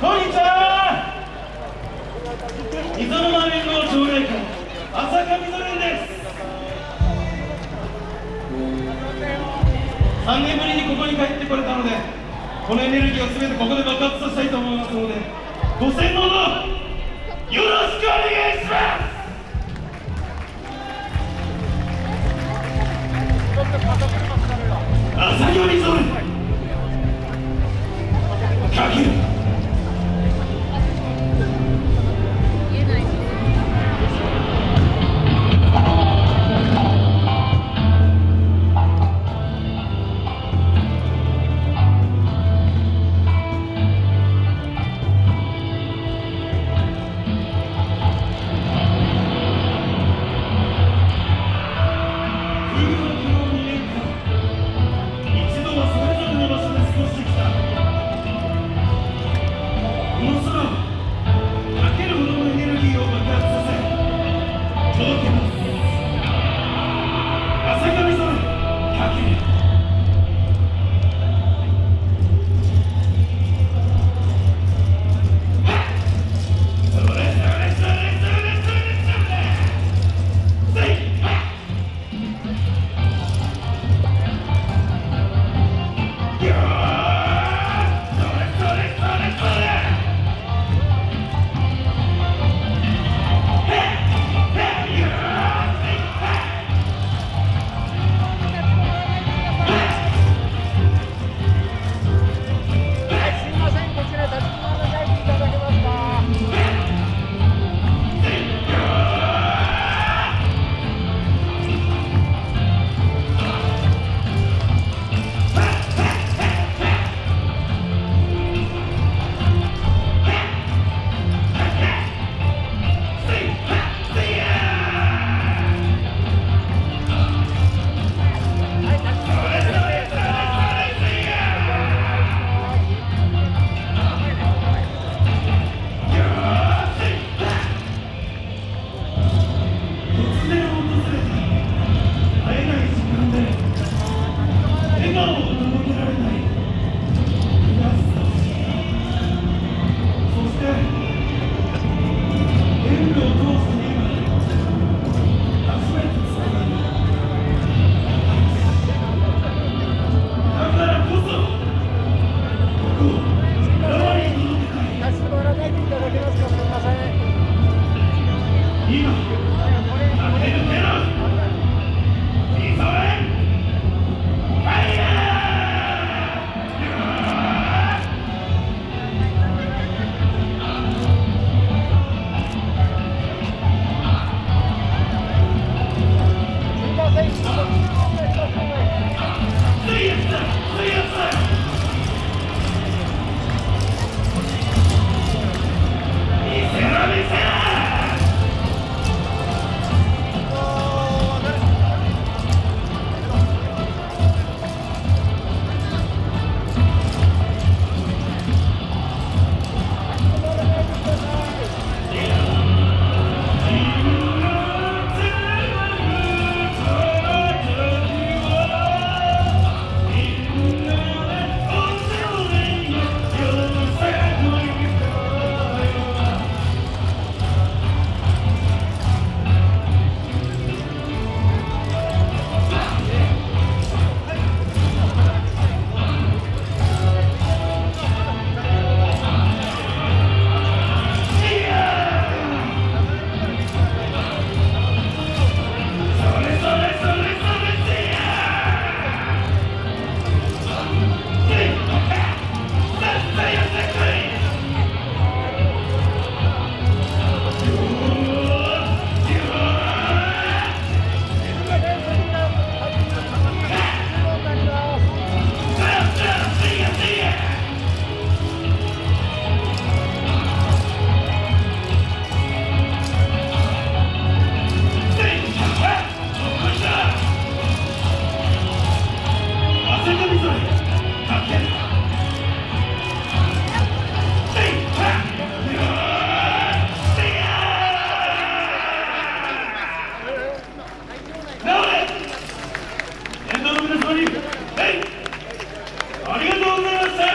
こんにちは。磯沼連合奨励会浅香みぞれんです。3年ぶりにここに帰ってこれたのでこのエネルギーを全てここで爆発させたいと思いますので。ご洗脳のよろしくお願いします朝よりぞれかけるありがとうございました。